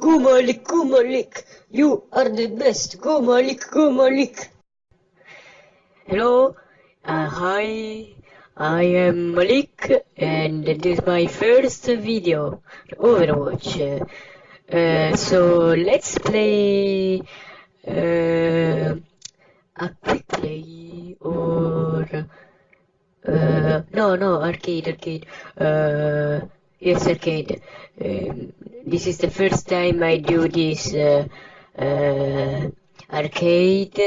Go Malik, go Malik. You are the best. Go Malik, go Malik. Hello, uh, hi. I am Malik, and this is my first video, Overwatch. Uh, so let's play uh, a quick play or uh, no, no, arcade, arcade. Yes, arcade. Um, this is the first time I do this uh, uh, arcade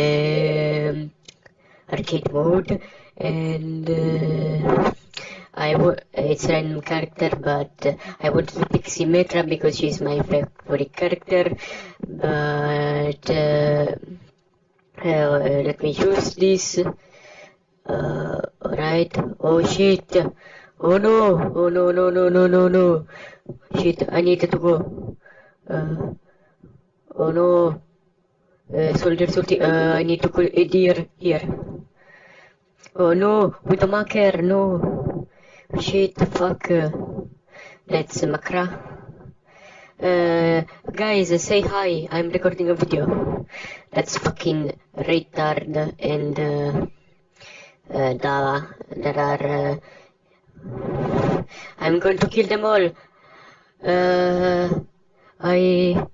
um, arcade mode, and uh, I w- it's a random character, but I wanted to pick Symmetra because she's my favorite character. But uh, uh, let me choose this. Uh, alright. Oh shit. Oh no. Oh no, no, no, no, no, no. Shit, I need to go. Uh, oh no. Uh, soldier, soldier, uh, I need to go uh, deer here. Oh no, with the marker, no. Shit, fuck. That's Makra. Uh, guys, say hi. I'm recording a video. That's fucking retard and uh, uh, da, there are. Uh, I'm going to kill them all. Uh, I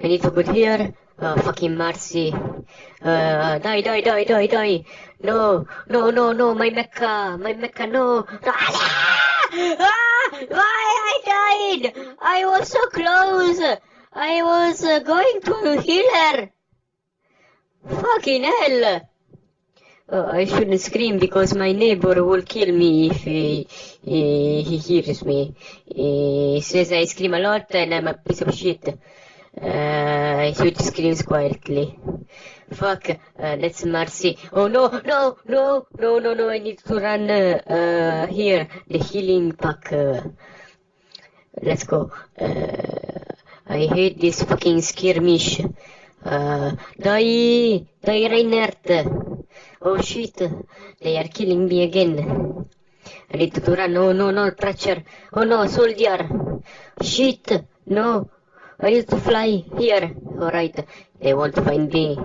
I need to go here. Uh, fucking Mercy. Uh, die, die, die, die, die. No, no, no, no, my mecha, my mecha, no. Ah, why I died? I was so close. I was uh, going to heal her. Fucking hell. Uh, I shouldn't scream because my neighbor will kill me if he, he, he hears me. He says I scream a lot and I'm a piece of shit. Uh, he screams quietly. Fuck, uh, that's Mercy. Oh no, no, no, no, no, no, I need to run, uh, uh here, the healing pack. Uh, let's go. Uh, I hate this fucking skirmish. Die, die Reinhardt. Oh shit, they are killing me again. I need to run. No, no, no, Thatcher. Oh no, soldier. Shit, no. I need to fly here. Alright, they won't find me.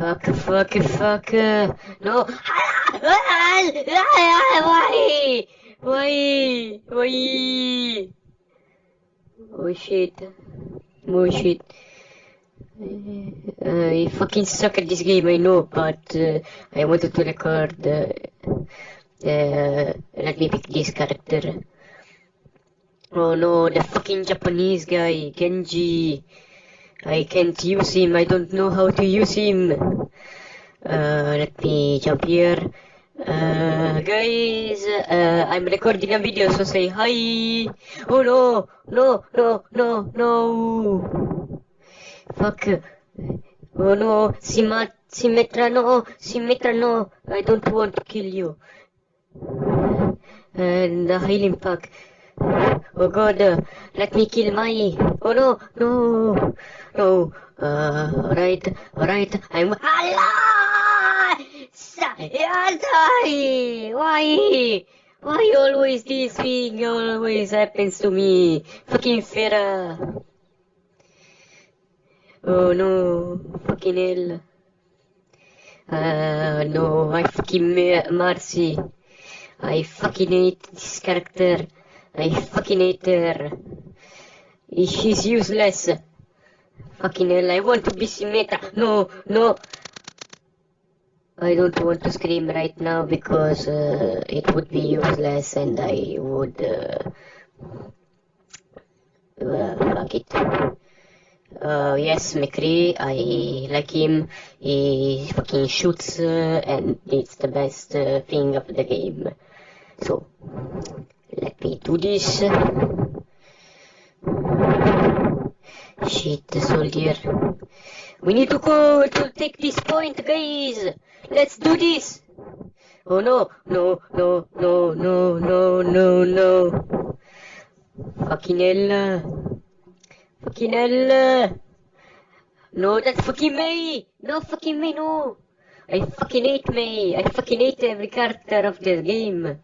Fuck, fuck, fuck. No. Why? Why? Why? Oh shit. Oh shit. Uh, I fucking suck at this game, I know, but uh, I wanted to record. Uh, uh, let me pick this character. Oh no, the fucking Japanese guy, Genji. I can't use him, I don't know how to use him. Uh, let me jump here. Uh, guys, uh, I'm recording a video, so say hi. Oh no, no, no, no, no. Fuck. Oh no, Sima, Symmetra, no, Symmetra, no. I don't want to kill you. And the healing pack. Oh god, uh, let me kill my. Oh no, no, no. Uh, alright, alright. I'm. Allah! die! Why? Why always this thing always happens to me? Fucking Pharah. Oh no, fucking hell. Uh, no, I fucking Mercy. I fucking hate this character. I fucking hate her. She's useless. Fucking hell, I want to be Symmetra. No, no. I don't want to scream right now because uh, it would be useless and I would. Uh, uh, fuck it. Uh, yes, McCree, I like him. He fucking shoots uh, and it's the best uh, thing of the game. So, let me do this. Shit, the soldier. We need to go to take this point, guys. Let's do this. Oh no, no, no, no, no, no, no, no. Fucking hell. Fucking hell. No, that's fucking me. No, fucking me, no. I fucking hate me. I fucking hate every character of this game.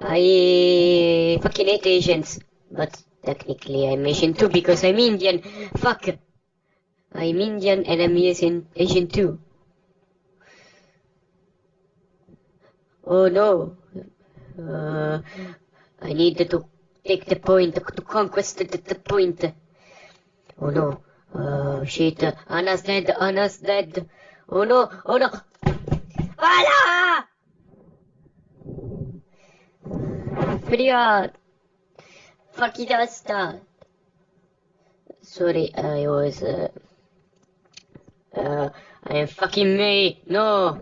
I fucking hate Asians. But technically I'm Asian too because I'm Indian. Fuck. I'm Indian and I'm Asian, Asian too. Oh no. Uh, I need to take the point, to conquest the, the point. Oh no, oh shit, Ana's dead, Ana's dead. Oh no, oh no. Anna! Freya! Fakidasta! Sorry, I was, uh, uh, I am fucking me! No!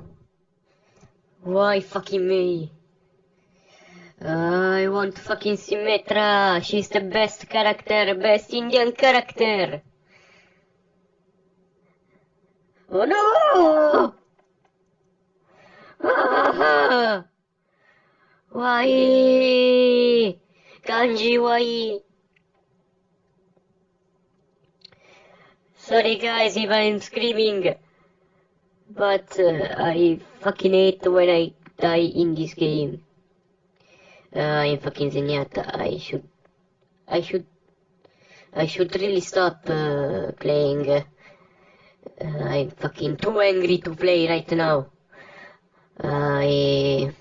Why fucking me? I want fucking Symmetra. She's the best character, best Indian character. Oh no! Ah! Why? Kanji, why? Sorry guys if I'm screaming, but uh, I fucking hate when I die in this game. Uh, I'm fucking Zenyatta. I should, I should, I should really stop uh, playing. Uh, I'm fucking too angry to play right now. I.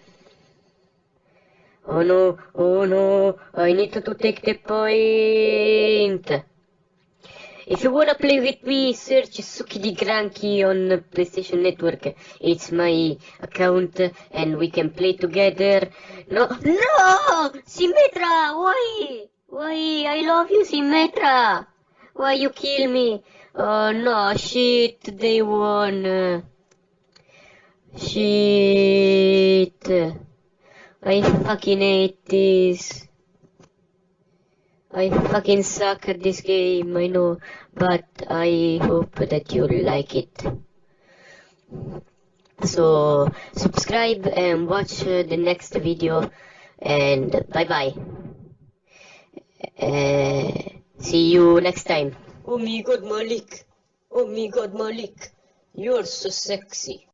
Oh no, oh no, I need to take the point. If you wanna play with me, search Suki di Granchi on PlayStation Network. It's my account and we can play together. No, no! Symmetra, why? Why? I love you, Symmetra. Why you kill me? Oh no, shit, they won. Shit. I fucking hate this. I fucking suck at this game, I know, but I hope that you like it. So, subscribe and watch uh, the next video, and bye bye. Uh, see you next time. Oh my god, Malik. Oh my god, Malik. You're so sexy.